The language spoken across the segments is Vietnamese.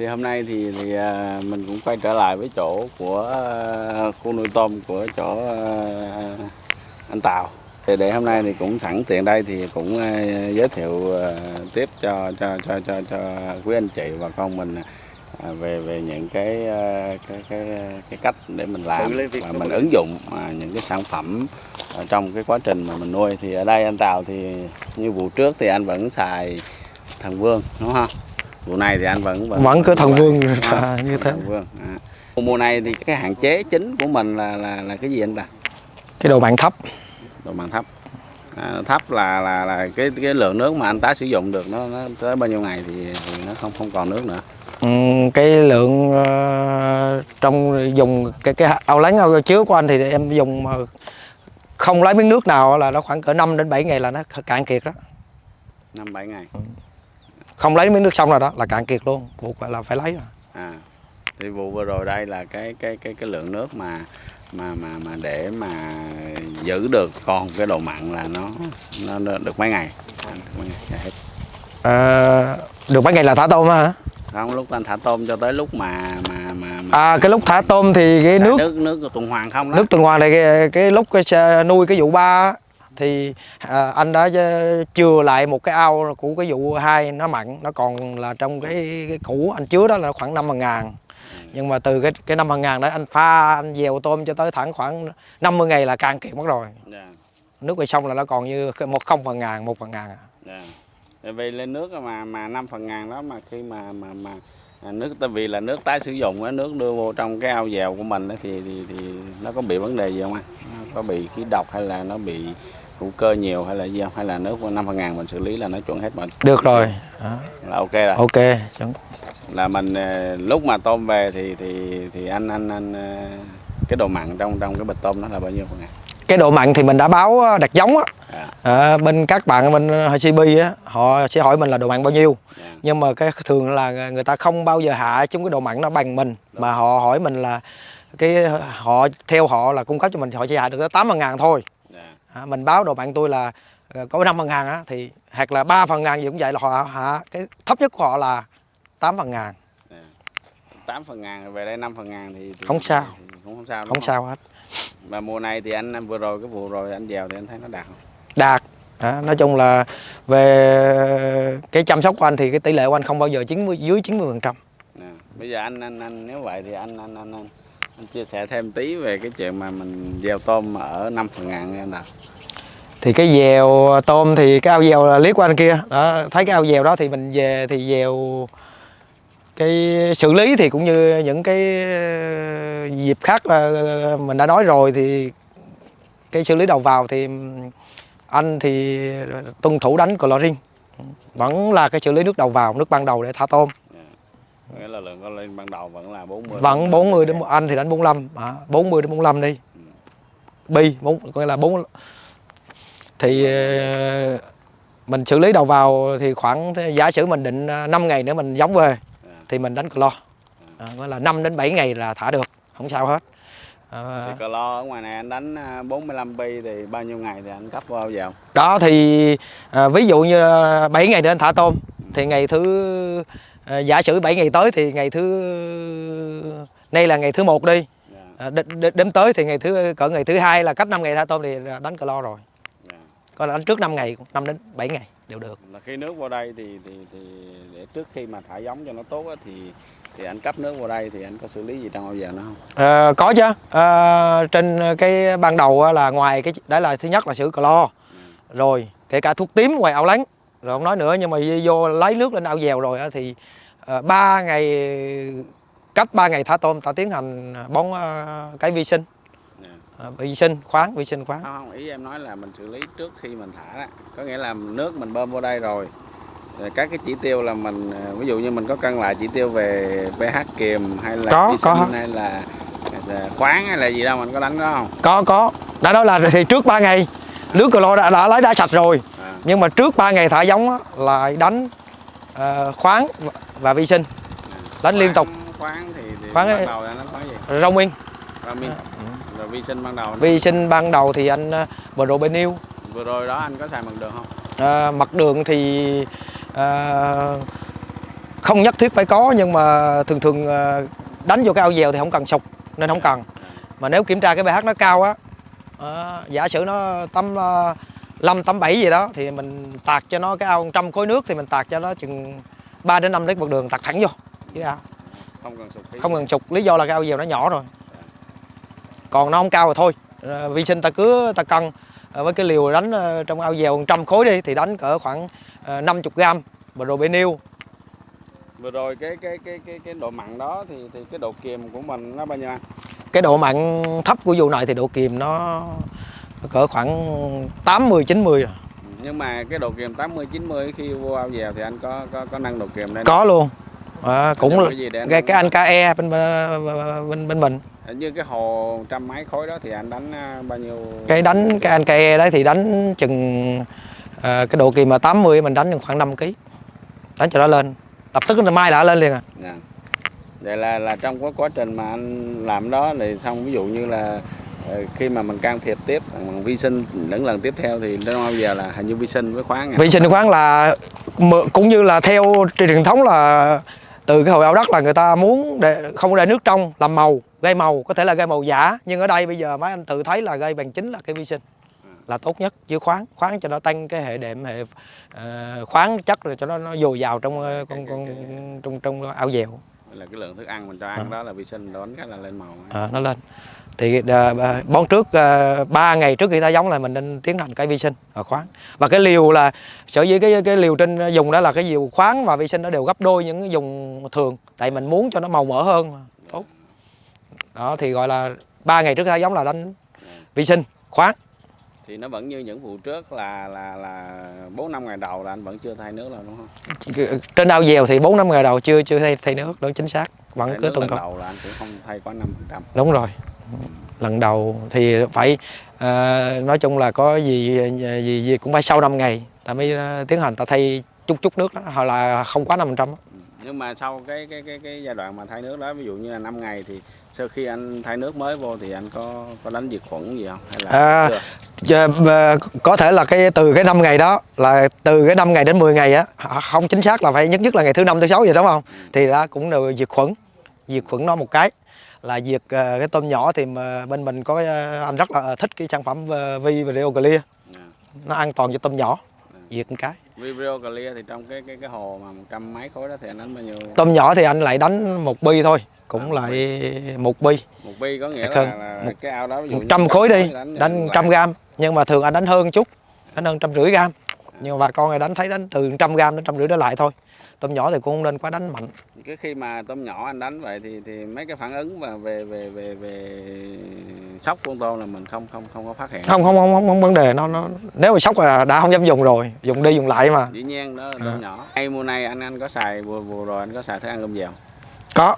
thì hôm nay thì, thì à, mình cũng quay trở lại với chỗ của à, khu nuôi tôm của chỗ à, anh Tào. Thì để hôm nay thì cũng sẵn tiện đây thì cũng giới thiệu tiếp cho cho cho cho cho quý anh chị và con mình về về những cái cái cái cái cách để mình làm và mình ứng dụng những cái sản phẩm trong cái quá trình mà mình nuôi. Thì ở đây anh Tào thì như vụ trước thì anh vẫn xài thần vương đúng không vụ này thì anh vẫn vẫn cứ thần vương không? à, như thế. vương à. mùa này thì cái hạn chế chính của mình là là là cái gì anh ta? Cái độ mặn thấp. Độ mặn thấp. À, thấp là là là cái cái lượng nước mà anh tái sử dụng được nó, nó tới bao nhiêu ngày thì, thì nó không không còn nước nữa. Ừm, cái lượng ờ, trong dùng cái cái ao lắng ao chứa của anh thì em dùng mà không lấy miếng nước nào là nó khoảng cỡ 5 đến 7 ngày là nó cạn kiệt đó. Năm bảy ngày không lấy miếng nước xong rồi đó là cạn kiệt luôn. Buộc là phải lấy rồi. À thì vụ vừa rồi đây là cái cái cái cái lượng nước mà mà mà mà để mà giữ được còn cái độ mặn là nó nó, nó được mấy ngày? À, được mấy ngày hết. Ờ, được mấy ngày là thả tôm hả? Không lúc anh thả tôm cho tới lúc mà mà mà, mà à cái lúc thả tôm thì cái nước nước nước tuần hoàn không đó. nước tuần hoàn này cái, cái lúc cái nuôi cái vụ ba thì à, anh đã ờ, chừa lại một cái ao của cái vụ hai nó mặn nó còn là trong cái, cái cũ anh chứa đó là khoảng năm ngàn. Nhưng mà từ cái cái năm ngàn đó anh pha anh dèo tôm cho tới thẳng khoảng 50 ngày là cạn kiệt mất rồi. Dạ. Nước về xong là nó còn như một không phần ngàn một phần ngàn à. dạ. Tại vì lên nước mà mà năm phần ngàn đó mà khi mà mà mà à, nước tại vì là nước tái sử dụng á nước đưa vô trong cái ao dèo của mình thì thì thì nó có bị vấn đề gì không anh? Có bị khí độc hay là nó bị hữu cơ nhiều hay là gì không? Hay là nước năm phần ngàn mình xử lý là nó chuẩn hết mà được rồi. Đó. là ok rồi. Ok chuẩn. là mình ờ, lúc mà tôm về thì thì thì anh anh anh ờ, cái độ mặn trong trong cái bịch tôm nó là bao nhiêu phần ngàn? Cái độ mặn thì mình đã báo ờ, đặt giống á. À, Ờ, bên các bạn bên HCB á họ sẽ hỏi mình là độ mặn bao nhiêu. Dạ. nhưng mà cái thường là người ta không bao giờ hạ chúng cái độ mặn nó bằng mình. Mà họ hỏi mình là cái họ theo họ là cung cấp cho mình thì họ chỉ hạ được tới 8 phần ngàn thôi. dạ. À, mình báo độ mặn tôi là ờ, có 5 phần ngàn á thì hoặc là 3 phần ngàn gì cũng vậy là họ hạ cái thấp nhất của họ là 8 phần ngàn. 8 phần ngàn về đây 5 phần ngàn thì, thì Không sao. thì cũng không sao đúng không sao hết. Mà mùa này thì anh, vừa rồi cái vụ rồi anh dèo thì anh thấy nó đạt không? đạt. À, nói chung là về cái chăm sóc của anh thì cái tỷ lệ của anh không bao giờ 90 dưới 90 phần trăm. Nè, bây giờ anh anh anh nếu vậy thì anh anh anh anh, anh chia sẻ thêm tí về cái chuyện mà mình gieo tôm ở 5 phần ngàn nha anh nào. thì cái dèo tôm thì cái ao dèo là liếc của anh kia. Đó, thấy cái ao dèo đó thì mình về thì dèo cái xử lý thì cũng như những cái ờ, dịp khác mình đã nói rồi thì cái xử lý đầu vào thì anh thì tuân thủ đánh chlorine. Vẫn là cái xử lý nước đầu vào, nước ban đầu để thả tôm. Nghĩa là lượng con lên ban đầu vẫn là 40. vẫn 40 đến anh thì đánh 45 à, 40 đến 45 đi. Bi bốn có nghĩa là bốn thì ờ, mình xử lý đầu vào thì khoảng giả sử mình định 5 ngày nữa mình giống về thì mình đánh clo. À, gọi là 5 đến 7 ngày là thả được không sao hết. À, Thì cờ lo ở ngoài này anh đánh à, 45 pi thì bao nhiêu ngày thì anh cấp vào vào? đó thì à, ví dụ như 7 ngày nữa anh thả tôm thì ngày thứ à, giả sử 7 ngày tới thì ngày thứ nay là ngày thứ một đi. Dạ, à, đ- đ- đếm tới thì ngày thứ cỡ ngày thứ hai là cách 5 ngày thả tôm thì đánh clo rồi. Dạ. là đánh trước 5 ngày 5 đến 7 ngày đều được. Là khi nước vào đây thì thì thì để trước khi mà thả giống cho nó tốt á, thì thì anh cấp nước vào đây thì anh có xử lý gì trong ao dèo nó không? Ờ, có chứ. Ờ, trên cái ban đầu là ngoài cái đó là thứ nhất là xử clo rồi kể cả thuốc tím ngoài ao lắng rồi không nói nữa nhưng mà vô lấy nước lên ao dèo rồi thì uh, 3 ngày cách 3 ngày thả tôm ta tiến hành bón ờ, cái vi sinh Dạ. Ờ, vi sinh khoáng vi sinh khoáng Không, không, ý em nói là mình xử lý trước khi mình thả đó. Có nghĩa là nước mình bơm vô đây rồi. Các cái chỉ tiêu là mình ờ, ví dụ như mình có cân lại chỉ tiêu về pH kiềm hay là Có, vi có. sinh hay là khoáng hay là gì đâu mình có đánh đó không? có có đã nói là thì trước 3 ngày nước clo đã, đã lấy đã sạch rồi nhưng mà trước 3 ngày thả giống á, là đánh ờ, khoáng và- vi sinh đánh liên tục khoáng- Khoáng thì, thì Khoáng ban đầu là nó khoáng gì? rau nguyên Ramin. Rồi vi sinh ban đầu. vi sinh ban đầu thì anh ờ, probenil Vừa rồi đó anh có xài bằng đường không? à, mặt đường thì à, không nhất thiết phải có nhưng mà thường thường đánh vô cái ao dèo thì không cần sục nên không cần mà nếu kiểm tra cái pH nó cao á ờ, giả sử nó tắm uh, 5 tắm 7 gì đó thì mình tạt cho nó cái ao 100 khối nước thì mình tạt cho nó chừng 3 đến 5 lít một đường tạt thẳng vô. Dưới ao không cần sụp không cần sục lý do là cái ao dèo nó nhỏ rồi. Còn nó không cao rồi thôi. Ờ, vi sinh ta cứ ta cân ờ, với cái liều đánh ờ, trong ao dèo 100 khối đi thì đánh cỡ khoảng ờ, 50 gram probenil vừa rồi cái cái cái cái cái độ mặn đó thì thì cái độ kiềm của mình nó bao nhiêu anh? Cái độ mặn thấp của vụ này thì độ kiềm nó cỡ khoảng 80 90 rồi. nhưng mà cái độ kiềm 80 90 khi vô ao dèo thì anh có có có nâng độ kiềm lên có luôn. À, cũng là cái gì để anh cái, nâng cái anh KE bên bên bên mình. Như cái hồ trăm mấy khối đó thì anh đánh à, bao nhiêu cái đánh cái anh KE đấy thì đánh chừng à, cái độ kiềm mà 80 mình đánh khoảng 5 kg đánh cho nó lên. Lập tức là mai đã lên liền à. Dạ. vậy là là trong cái quá trình mà anh làm đó thì xong ví dụ như là khi mà mình can thiệp tiếp bằng vi sinh những lần tiếp theo thì trong ao dèo là hình như vi sinh với khoáng vi sinh khoáng là cũng như là theo truyền thống là từ cái hồi ao đất là người ta muốn để không để nước trong làm màu gây màu có thể là gây màu giả. Nhưng ở đây bây giờ mấy anh tự thấy là gây bằng chính là cái vi sinh là tốt nhất với khoáng khoáng cho nó tăng cái hệ đệm hệ ờ, khoáng chất rồi cho nó, nó dồi dào trong ờ, con con trong trong ao dèo. Là cái lượng thức ăn mình cho ăn đó là vi sinh đón cái là lên màu à, nó lên thì ờ, ờ, bón trước uh, 3 ngày trước khi ta giống là mình nên tiến hành cái vi sinh và khoáng. Và cái liều là sở dĩ cái cái liều trên dùng đó là cái liều khoáng và vi sinh nó đều gấp đôi những cái dùng thường tại mình muốn cho nó màu mỡ hơn tốt. Đó thì gọi là ba ngày trước khi ta giống là đánh vi sinh khoáng. Thì nó vẫn như những vụ trước là là là bốn năm ngày đầu là anh vẫn chưa thay nước là đúng không? Trên ao dèo thì 4 năm ngày đầu chưa chưa thay, thay nước đúng chính xác. Vẫn thay cứ tuần tuần. đầu là anh cũng không thay quá năm phần trăm. Đúng rồi lần đầu thì phải ờ, nói chung là có gì gì gì cũng phải sau 5 ngày ta mới ờ, tiến hành ta thay chút chút nước đó hoặc là không quá 5% đó. nhưng mà sau cái cái cái cái giai đoạn mà thay nước đó ví dụ như là 5 ngày thì sau khi anh thay nước mới vô thì anh có có đánh diệt khuẩn gì không hay là À, chưa? Ờ, có thể là cái từ cái 5 ngày đó là từ cái 5 ngày đến 10 ngày á không chính xác là phải nhất nhất là ngày thứ năm thứ sáu vậy đúng không thì đó cũng đều diệt khuẩn diệt khuẩn nó một cái là diệt ờ, cái tôm nhỏ thì mà bên mình có ờ, anh rất là thích cái sản phẩm ờ, Vi và Rio Clear. À. nó an toàn cho tôm nhỏ. Diệt một cái. Vibrio Clear thì trong cái cái cái hồ mà một trăm mấy khối đó thì anh đánh bao nhiêu? Tôm nhỏ thì anh lại đánh một bi thôi cũng À, lại một bi. Một bi có nghĩa là, hơn. là Một- cái ao đó ví dụ một trăm khối đi đánh đánh trăm gram. Nhưng mà thường anh đánh hơn chút đánh hơn trăm rưỡi gram. Nhưng mà bà con này đánh thấy đánh từ trăm gram đến trăm rưỡi đó lại thôi tôm nhỏ thì cũng không nên quá đánh mạnh. Cái khi mà tôm nhỏ anh đánh vậy thì thì mấy cái phản ứng mà về về về về sốc của con tôm là mình không không không có phát hiện. Không không không không, không vấn đề. Nó nó nếu mà sốc là đã không dám dùng rồi dùng đi dùng lại mà. Dĩ nhiên đó là tôm À. nhỏ. Hay mùa này anh anh có xài vừa vừa rồi anh có xài thức ăn cơm dèo? Có.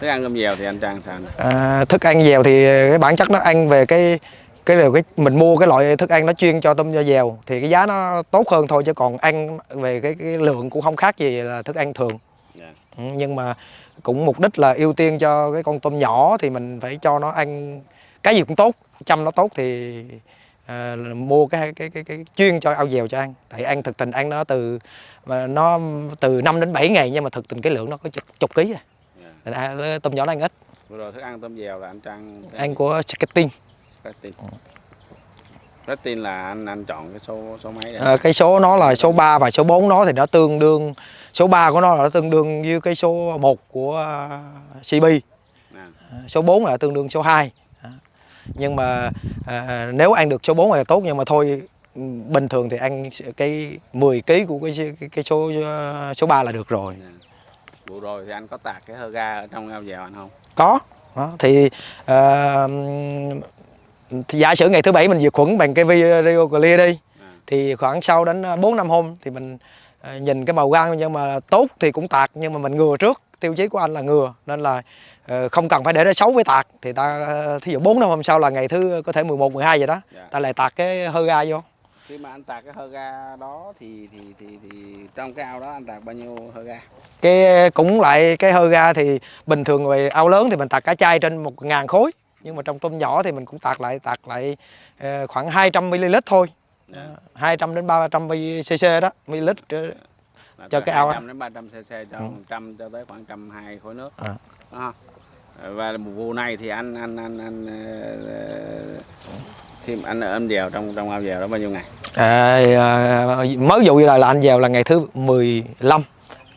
Thức ăn cơm dèo thì anh trang sao nè à, thức ăn dèo thì cái bản chất nó ăn về cái cái điều cái mình mua cái loại thức ăn nó chuyên cho tôm dèo thì cái giá nó tốt hơn thôi chứ còn ăn về cái, cái lượng cũng không khác gì là thức ăn thường Dạ. Ừ, nhưng mà cũng mục đích là ưu tiên cho cái con tôm nhỏ thì mình phải cho nó ăn cái gì cũng tốt chăm nó tốt thì à, mua cái, cái cái cái chuyên cho ao dèo cho ăn tại ăn thực tình ăn nó từ mà nó từ 5 đến 7 ngày nhưng mà thực tình cái lượng nó có chục, chục ký à. Dạ. Thành ra tôm nhỏ nó ăn ít vừa rồi thức ăn tôm dèo là anh trang ăn của Skating Retin Retin là anh anh chọn cái số số mấy Ờ, cái số nó là số 3 và số 4 nó thì nó tương đương số 3 của nó là nó tương đương với cái số 1 của à, CB à, số 4 là tương đương số 2 Đó. nhưng mà à, nếu ăn được số 4 là tốt nhưng mà thôi bình thường thì ăn cái 10 kg của cái cái, cái số số 3 là được rồi. Vụ rồi thì anh có tạt cái hơ ga ở trong ao dèo anh không? Có. Đó. thì à, thì giả sử ngày thứ bảy mình diệt khuẩn bằng cái Rio Clear đi à, thì khoảng sau đến 4 năm hôm thì mình à, nhìn cái màu gan nhưng mà tốt thì cũng tạt nhưng mà mình ngừa trước tiêu chí của anh là ngừa. Nên là ờ, không cần phải để nó xấu với tạt. Thì ta ờ, thí dụ 4 năm hôm sau là ngày thứ có thể 11 12 vậy đó dạ. ta lại tạt cái hơ ga vô. Khi mà anh tạt cái hơ ga đó thì thì thì thì trong cái ao đó anh tạt bao nhiêu hơ ga? Cái cũng lại cái hơ ga thì bình thường về ao lớn thì mình tạt cả chai trên một ngàn khối nhưng mà trong tôm nhỏ thì mình cũng tạt lại tạt lại ờ, khoảng 200 ml thôi dạ. 200 đến 300 cc đó ml ờ, Là cho cái ao á. 200 đến 300 cc cho Ừ. 100 cho tới khoảng 120 khối nước À. Không? và vụ này thì anh anh anh anh ờ, khi mà anh ôm dèo trong trong ao dèo đó bao nhiêu ngày À, à, mới dụ như là, là anh vào là ngày thứ 15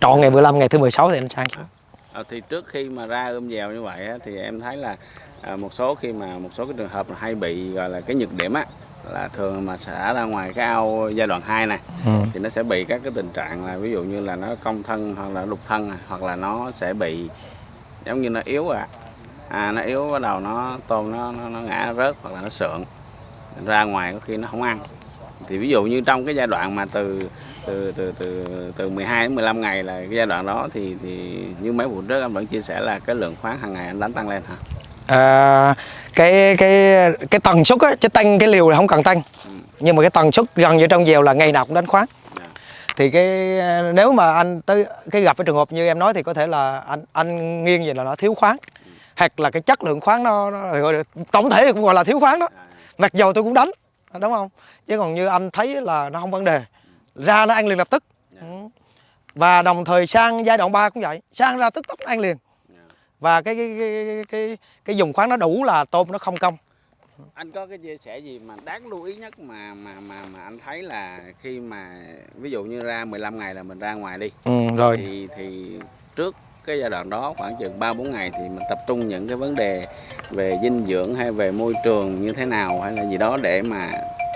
trọn ngày 15 ngày thứ 16 thì anh sang xuống. Ờ, thì trước khi mà ra ươm dèo như vậy á, thì em thấy là à, một số khi mà một số cái trường hợp là hay bị gọi là cái nhược điểm á là thường mà xả ra ngoài cái ao giai đoạn 2 này Ừ. thì nó sẽ bị các cái tình trạng là ví dụ như là nó cong thân hoặc là đục thân à, hoặc là nó sẽ bị giống như nó yếu à. À nó yếu bắt đầu nó tôm nó nó, nó ngã rớt hoặc là nó sượng ra ngoài có khi nó không ăn. Thì ví dụ như trong cái giai đoạn mà từ từ từ từ từ 12 đến 15 ngày là cái giai đoạn đó thì thì như mấy vụ trước anh vẫn chia sẻ là cái lượng khoáng hàng ngày anh đánh tăng lên hả À, cái cái cái tần suất á chứ tăng cái liều là không cần tăng nhưng mà cái tần suất gần như trong dèo là ngày nào cũng đánh khoáng. Thì cái nếu mà anh tới cái gặp cái trường hợp như em nói thì có thể là anh anh nghiêng về là nó thiếu khoáng. Hoặc là cái chất lượng khoáng nó, nó tổng thể cũng gọi là thiếu khoáng đó. Mặc dầu tôi cũng đánh đúng không? Chứ còn như anh thấy là nó không vấn đề. Ra nó ăn liền lập tức. Dạ. Và đồng thời sang giai đoạn 3 cũng vậy. Sang ra tức tốc nó ăn liền. Và cái cái cái cái cái, dùng khoáng nó đủ là tôm nó không công anh có cái chia sẻ gì mà đáng lưu ý nhất mà mà mà mà anh thấy là khi mà ví dụ như ra 15 ngày là mình ra ngoài đi ừ, rồi thì thì trước cái giai đoạn đó khoảng chừng 3 4 ngày thì mình tập trung những cái vấn đề về dinh dưỡng hay về môi trường như thế nào hay là gì đó để mà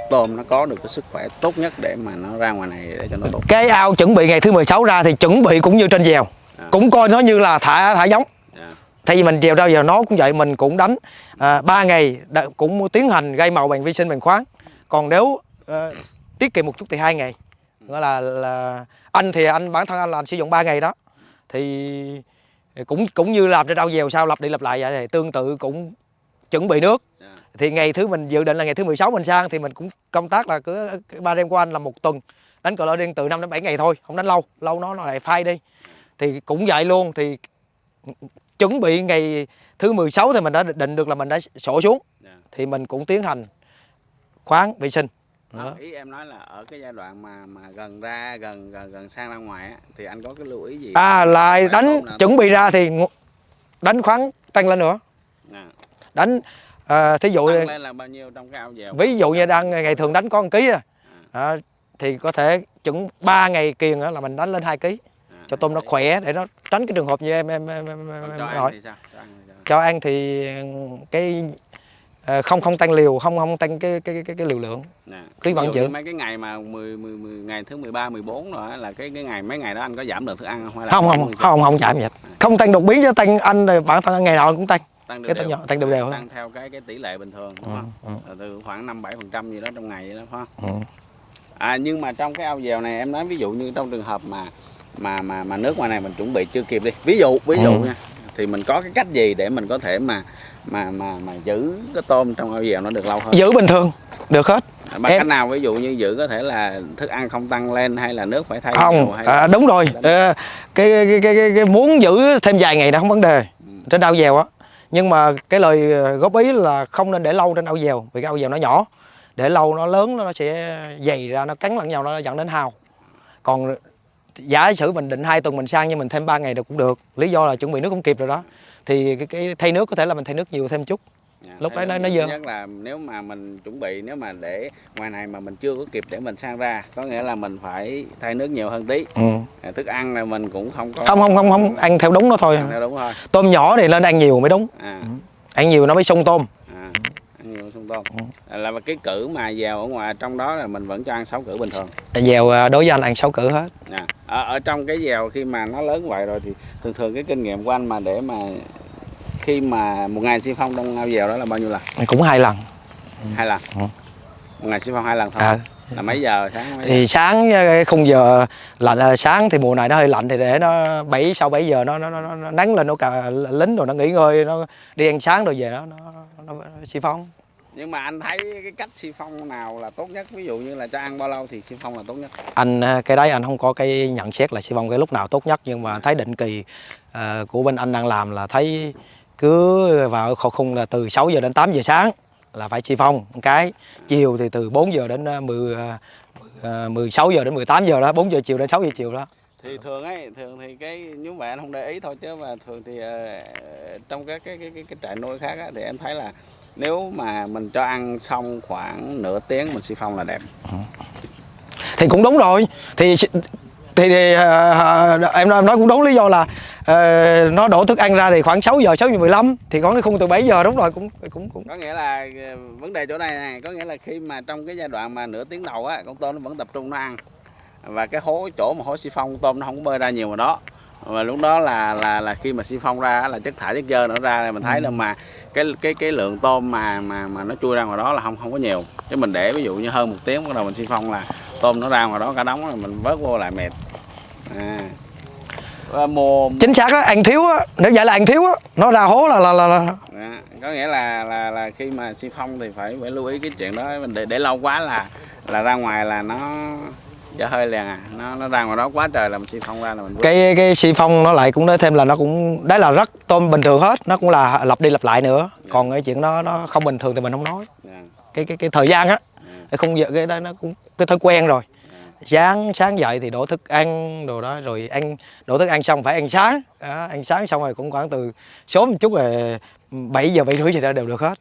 tôm nó có được cái sức khỏe tốt nhất để mà nó ra ngoài này để cho nó tốt. cái ao chuẩn bị ngày thứ 16 ra thì chuẩn bị cũng như trên dèo À. cũng coi nó như là thả thả giống. Thay vì mình dèo ra giờ nó cũng vậy mình cũng đánh à, 3 ngày cũng tiến hành gây màu bằng vi sinh bằng khoáng. Còn nếu ờ, tiết kiệm một chút thì hai ngày. Nghĩa là là anh thì anh bản thân anh là anh sử dụng 3 ngày đó. Thì cũng cũng như làm trên ao dèo sao lặp đi lặp lại vậy thì tương tự cũng chuẩn bị nước. Dạ. thì ngày thứ mình dự định là ngày thứ 16 mình sang thì mình cũng công tác là cứ ba đêm của anh là một tuần. Đánh cờ lơ điên từ 5 đến 7 ngày thôi không đánh lâu lâu nó nó lại phai đi. Thì cũng vậy luôn thì chuẩn bị ngày thứ 16 thì mình đã định được là mình đã sổ xuống Dạ. thì mình cũng tiến hành khoáng vệ sinh Đó, Đó. ý em nói là ở cái giai đoạn mà mà gần ra gần gần gần sang ra ngoài á, thì anh có cái lưu ý gì? à lại đánh chuẩn bị ra thì đánh khoáng tăng lên nữa Dạ. đánh à, thí dụ Tăng lên là bao nhiêu trong cái ao dèo? ví dụ như đang ngày thường đánh có 1 ký à, à, thì có thể chuẩn 3 ngày kiền á là mình đánh lên 2 ký À, cho tôm nó khỏe để nó tránh cái trường hợp như em em em, em, em cho hỏi? Cho ăn thì cho cái ờ, không không tăng liều không không tăng cái cái cái, cái liều lượng Cái ví vận như mấy cái ngày mà 10, 10, 10 ngày thứ 13, 14 rồi là cái cái ngày mấy ngày đó anh có giảm lượng thức ăn không? Không không không không chạm gì hết không tăng đột biến chứ tăng anh rồi bản thân ngày nào anh cũng tăng tăng cái đều tăng tăng đều đều tăng theo cái cái tỷ lệ bình thường đúng Ừ, không? ừ. Là từ khoảng 5 7 phần trăm gì đó trong ngày vậy đó phải không? Ừ. À nhưng mà trong cái ao dèo này em nói ví dụ như trong trường hợp mà mà mà mà nước ngoài này mình chuẩn bị chưa kịp đi. Ví dụ ví dụ Ừ. nha. Thì mình có cái cách gì để mình có thể mà mà mà mà giữ cái tôm trong ao dèo nó được lâu hơn? giữ bình thường được hết Bằng em- cách nào ví dụ như giữ có thể là thức ăn không tăng lên hay là nước phải thay không nhiều hay là- à, đúng rồi Ờ, cái, cái, cái, cái, cái muốn giữ thêm vài ngày đó không vấn đề Ừ. trên ao dèo á nhưng mà cái lời ờ, góp ý là không nên để lâu trên ao dèo vì cái ao dèo nó nhỏ để lâu nó lớn nó sẽ dày ra nó cắn lẫn nhau nó dẫn đến hao còn giả sử mình định hai tuần mình sang nhưng mình thêm 3 ngày được cũng được. Lý do là chuẩn bị nước không kịp rồi đó. Thì cái, cái thay nước có thể là mình thay nước nhiều thêm chút. Dạ, Lúc đấy nó- nó dơ. nhất là nếu mà mình chuẩn bị nếu mà để ngoài này mà mình chưa có kịp để mình sang ra có nghĩa là mình phải thay nước nhiều hơn tí. Ừ. À, thức ăn là mình cũng không có không không không không ăn theo đúng nó thôi. Ăn theo đúng thôi. Tôm nhỏ thì nên ăn nhiều mới đúng. À, ăn nhiều nó mới sung tôm à nhiều sung tôm Ừ. à, là cái cử mà vào ở ngoài trong đó là mình vẫn cho ăn sáu cử bình thường. Dèo à, đối với anh ăn sáu cử hết. À, ở, ở trong cái dèo khi mà nó lớn vậy rồi thì thường thường cái kinh nghiệm của anh mà để mà khi mà một ngày xi phong trong ao dèo đó là bao nhiêu lần? Cũng hai lần. Hai lần? Ừ. một ngày xi phong hai lần thôi. À, là mấy giờ? Sáng mấy giờ? thì sáng cái khung giờ lạnh à, sáng thì mùa này nó hơi lạnh thì để nó bảy sau 7 giờ nó nó, nó, nó nắng lên nó cả lính rồi nó nghỉ ngơi nó đi ăn sáng rồi về nó nó, nó, nó xi phong nhưng mà anh thấy cái cách xi phong nào là tốt nhất? Ví dụ như là cho ăn bao lâu thì xi phong là tốt nhất? Anh à, cái đấy anh không có cái nhận xét là xi phong cái lúc nào tốt nhất nhưng mà anh thấy định kỳ à, của bên anh đang làm là thấy cứ vào khổ khung là từ 6 giờ đến 8 giờ sáng là phải xi phong một cái. Chiều thì từ 4 giờ đến à, 10 à, à, 16 giờ đến 18 giờ đó 4 giờ chiều đến 6 giờ chiều đó. Thì thường ấy thường thì cái mà anh không để ý thôi chứ mà thường thì ờ, trong các cái cái cái, cái trại nuôi khác á, thì em thấy là nếu mà mình cho ăn xong khoảng nửa tiếng mình xi phong là đẹp. Thì cũng đúng rồi. Thì thì, thì ờ, em em nói cũng đúng lý do là ờ, nó đổ thức ăn ra thì khoảng 6 giờ 6 giờ 15 thì có cái khung từ 7 giờ đúng rồi cũng cũng cũng. Có nghĩa là vấn đề chỗ này này có nghĩa là khi mà trong cái giai đoạn mà nửa tiếng đầu á con tôm nó vẫn tập trung nó ăn. Và cái hố chỗ mà hố xi phong tôm nó không có bơi ra nhiều vào đó và lúc đó là là là khi mà xi phong ra là chất thải chất dơ nó ra thì mình thấy là mà cái cái cái lượng tôm mà mà mà nó chui ra ngoài đó là không không có nhiều. Chứ mình để ví dụ như hơn một tiếng bắt đầu mình xi phong là tôm nó ra ngoài đó cả đống rồi mình vớt vô lại mệt. À. Và mùa chính xác đó ăn thiếu á nếu vậy là ăn thiếu á nó ra hố là là là, là. Đó, có nghĩa là là là khi mà xi phong thì phải phải lưu ý cái chuyện đó. Mình để để lâu quá là là ra ngoài là nó dở hơi liền à. Nó nó ra ngoài đó quá trời là mình xi phong ra là mình cái cái xi phong nó lại cũng nói thêm là nó cũng đấy là rất tôm bình thường hết. Nó cũng là lặp đi lặp lại nữa. Còn cái chuyện nó nó không bình thường thì mình không nói. Dạ, cái cái cái thời gian á dạ, cái khung giờ cái đó nó cũng cái thói quen rồi. Dạ. sáng sáng dậy thì đổ thức ăn đồ đó rồi ăn đổ thức ăn xong phải ăn sáng. Đó, ăn sáng xong rồi cũng khoảng từ sớm một chút rồi 7 giờ bảy rưỡi gì đó đều được hết